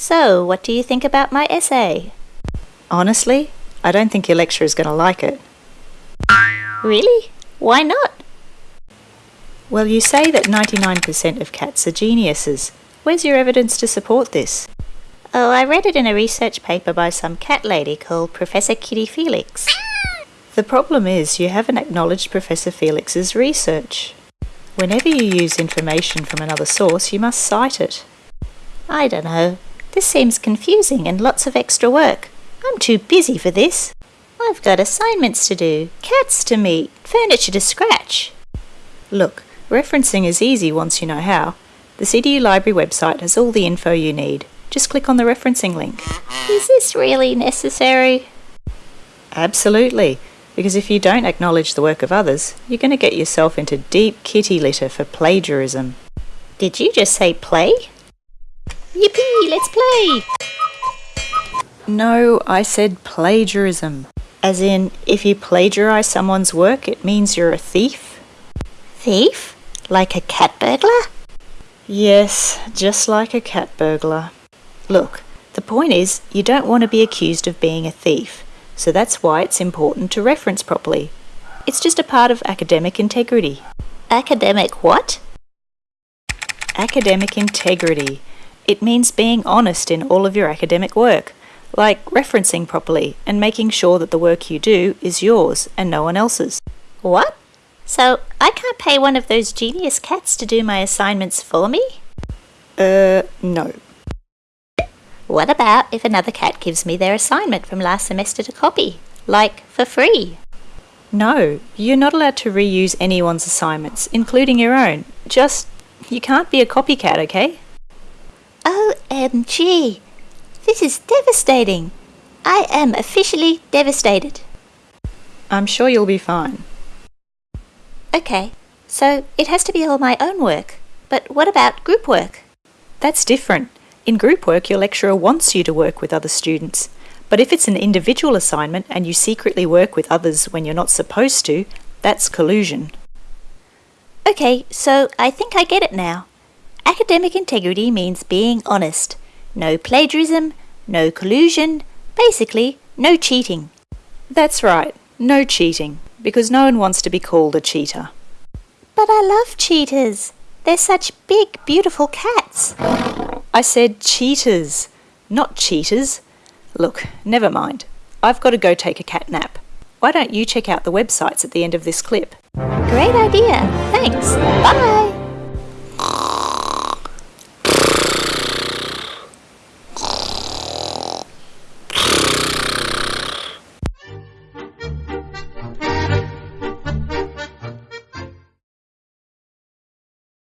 So, what do you think about my essay? Honestly, I don't think your lecturer is going to like it. Really? Why not? Well, you say that 99% of cats are geniuses. Where's your evidence to support this? Oh, I read it in a research paper by some cat lady called Professor Kitty Felix. The problem is you haven't acknowledged Professor Felix's research. Whenever you use information from another source, you must cite it. I don't know. This seems confusing and lots of extra work. I'm too busy for this. I've got assignments to do, cats to meet, furniture to scratch. Look, referencing is easy once you know how. The CDU Library website has all the info you need. Just click on the referencing link. Is this really necessary? Absolutely, because if you don't acknowledge the work of others, you're going to get yourself into deep kitty litter for plagiarism. Did you just say play? Yippee, let's play! No, I said plagiarism. As in, if you plagiarize someone's work, it means you're a thief? Thief? Like a cat burglar? Yes, just like a cat burglar. Look, the point is, you don't want to be accused of being a thief, so that's why it's important to reference properly. It's just a part of academic integrity. Academic what? Academic integrity. It means being honest in all of your academic work, like referencing properly and making sure that the work you do is yours and no one else's. What? So I can't pay one of those genius cats to do my assignments for me? Uh, no. What about if another cat gives me their assignment from last semester to copy? Like, for free? No, you're not allowed to reuse anyone's assignments, including your own. Just, you can't be a copycat, okay? OMG! This is devastating! I am officially devastated. I'm sure you'll be fine. Okay, so it has to be all my own work. But what about group work? That's different. In group work, your lecturer wants you to work with other students. But if it's an individual assignment and you secretly work with others when you're not supposed to, that's collusion. Okay, so I think I get it now. Academic integrity means being honest. No plagiarism, no collusion, basically, no cheating. That's right, no cheating, because no one wants to be called a cheater. But I love cheetahs. They're such big, beautiful cats. I said cheaters, not cheetahs. Look, never mind. I've got to go take a cat nap. Why don't you check out the websites at the end of this clip? Great idea. Thanks. Bye.